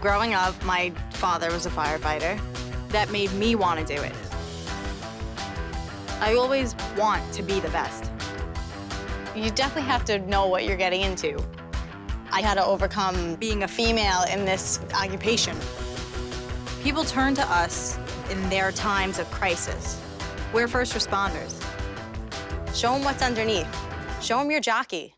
Growing up, my father was a firefighter. That made me want to do it. I always want to be the best. You definitely have to know what you're getting into. I had to overcome being a female in this occupation. People turn to us in their times of crisis. We're first responders. Show them what's underneath. Show them your jockey.